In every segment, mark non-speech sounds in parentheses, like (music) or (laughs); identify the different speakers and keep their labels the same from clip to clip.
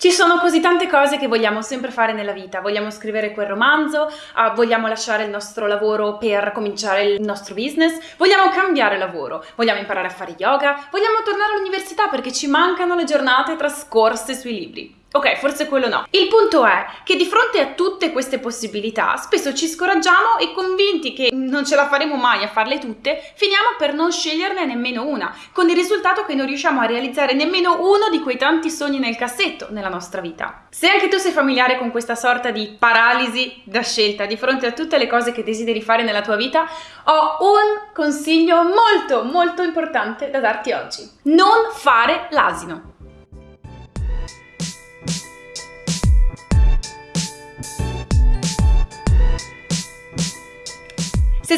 Speaker 1: Ci sono così tante cose che vogliamo sempre fare nella vita, vogliamo scrivere quel romanzo, uh, vogliamo lasciare il nostro lavoro per cominciare il nostro business, vogliamo cambiare lavoro, vogliamo imparare a fare yoga, vogliamo tornare all'università perché ci mancano le giornate trascorse sui libri. Ok, forse quello no. Il punto è che di fronte a tutte queste possibilità, spesso ci scoraggiamo e convinti che non ce la faremo mai a farle tutte, finiamo per non sceglierne nemmeno una, con il risultato che non riusciamo a realizzare nemmeno uno di quei tanti sogni nel cassetto nella nostra vita. Se anche tu sei familiare con questa sorta di paralisi da scelta di fronte a tutte le cose che desideri fare nella tua vita, ho un consiglio molto molto importante da darti oggi. Non fare l'asino.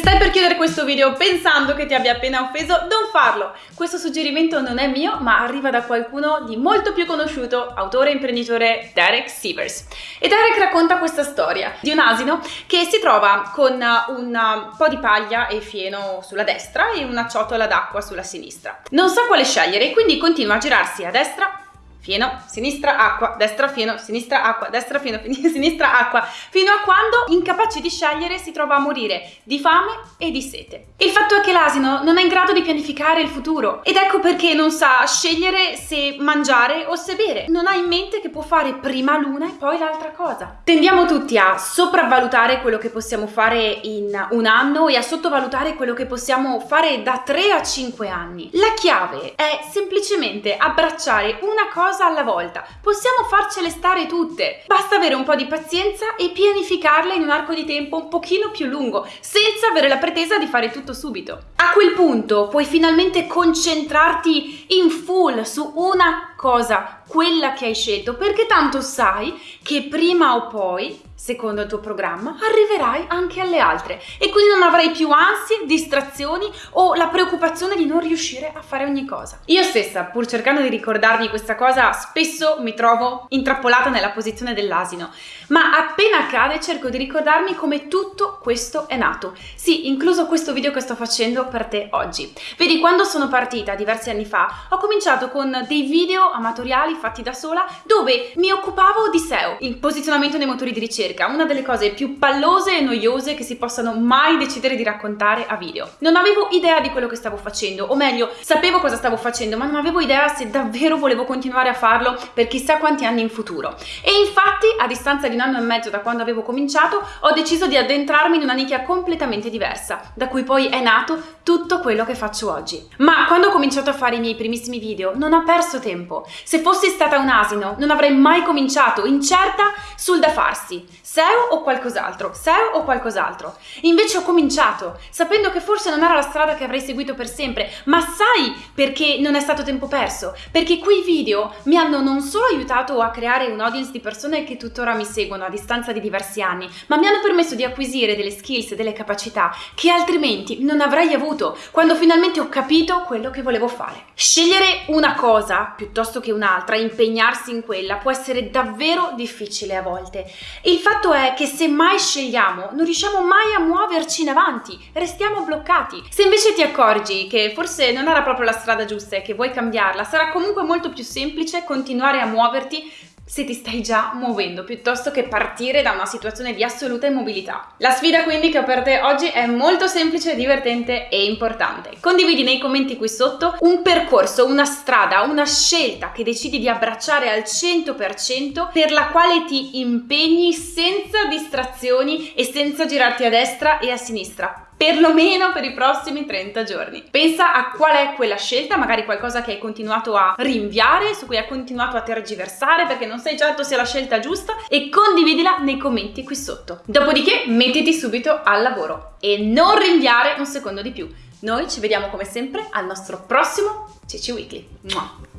Speaker 1: Stai per chiudere questo video pensando che ti abbia appena offeso, non farlo! Questo suggerimento non è mio, ma arriva da qualcuno di molto più conosciuto, autore e imprenditore Derek Sievers. E Derek racconta questa storia di un asino che si trova con un po' di paglia e fieno sulla destra e una ciotola d'acqua sulla sinistra. Non sa quale scegliere e quindi continua a girarsi a destra fieno, sinistra, acqua, destra, fieno, sinistra, acqua, destra, fieno, (laughs) sinistra, acqua, fino a quando, incapace di scegliere, si trova a morire di fame e di sete. Il fatto è che l'asino non è in grado di pianificare il futuro ed ecco perché non sa scegliere se mangiare o se bere. Non ha in mente che può fare prima l'una e poi l'altra cosa. Tendiamo tutti a sopravvalutare quello che possiamo fare in un anno e a sottovalutare quello che possiamo fare da 3 a 5 anni. La chiave è semplicemente abbracciare una cosa cosa alla volta. Possiamo farcele stare tutte. Basta avere un po' di pazienza e pianificarle in un arco di tempo un pochino più lungo, senza avere la pretesa di fare tutto subito. A quel punto puoi finalmente concentrarti in full su una cosa, quella che hai scelto, perché tanto sai che prima o poi secondo il tuo programma, arriverai anche alle altre e quindi non avrai più ansie, distrazioni o la preoccupazione di non riuscire a fare ogni cosa. Io stessa, pur cercando di ricordarmi questa cosa, spesso mi trovo intrappolata nella posizione dell'asino, ma appena accade cerco di ricordarmi come tutto questo è nato. Sì, incluso questo video che sto facendo per te oggi. Vedi, quando sono partita diversi anni fa, ho cominciato con dei video amatoriali fatti da sola dove mi occupavo di SEO, il posizionamento dei motori di ricerca, una delle cose più pallose e noiose che si possano mai decidere di raccontare a video. Non avevo idea di quello che stavo facendo, o meglio, sapevo cosa stavo facendo, ma non avevo idea se davvero volevo continuare a farlo per chissà quanti anni in futuro. E infatti, a distanza di un anno e mezzo da quando avevo cominciato, ho deciso di addentrarmi in una nicchia completamente diversa, da cui poi è nato tutto quello che faccio oggi. Ma quando ho cominciato a fare i miei primissimi video, non ho perso tempo. Se fossi stata un asino, non avrei mai cominciato, incerta sul da farsi. SEO o qualcos'altro, SEO o qualcos'altro. Invece ho cominciato, sapendo che forse non era la strada che avrei seguito per sempre, ma sai perché non è stato tempo perso? Perché quei video mi hanno non solo aiutato a creare un audience di persone che tuttora mi seguono a distanza di diversi anni, ma mi hanno permesso di acquisire delle skills e delle capacità che altrimenti non avrei avuto quando finalmente ho capito quello che volevo fare. Scegliere una cosa piuttosto che un'altra, impegnarsi in quella, può essere davvero difficile a volte. Il fatto è che se mai scegliamo non riusciamo mai a muoverci in avanti, restiamo bloccati. Se invece ti accorgi che forse non era proprio la strada giusta e che vuoi cambiarla, sarà comunque molto più semplice continuare a muoverti se ti stai già muovendo piuttosto che partire da una situazione di assoluta immobilità. La sfida quindi che ho per te oggi è molto semplice, divertente e importante. Condividi nei commenti qui sotto un percorso, una strada, una scelta che decidi di abbracciare al 100% per la quale ti impegni senza distrazioni e senza girarti a destra e a sinistra perlomeno per i prossimi 30 giorni. Pensa a qual è quella scelta, magari qualcosa che hai continuato a rinviare, su cui hai continuato a tergiversare perché non sei certo sia la scelta giusta e condividila nei commenti qui sotto. Dopodiché mettiti subito al lavoro e non rinviare un secondo di più. Noi ci vediamo come sempre al nostro prossimo Cici Weekly. Mua.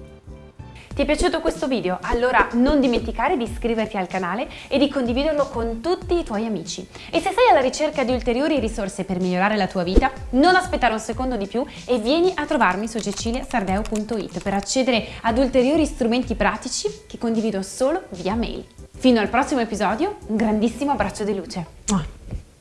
Speaker 1: Ti è piaciuto questo video? Allora non dimenticare di iscriverti al canale e di condividerlo con tutti i tuoi amici. E se sei alla ricerca di ulteriori risorse per migliorare la tua vita, non aspettare un secondo di più e vieni a trovarmi su ceciliasardeo.it per accedere ad ulteriori strumenti pratici che condivido solo via mail. Fino al prossimo episodio, un grandissimo abbraccio di luce.